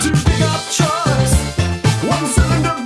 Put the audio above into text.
to pick up trucks. One cylinder.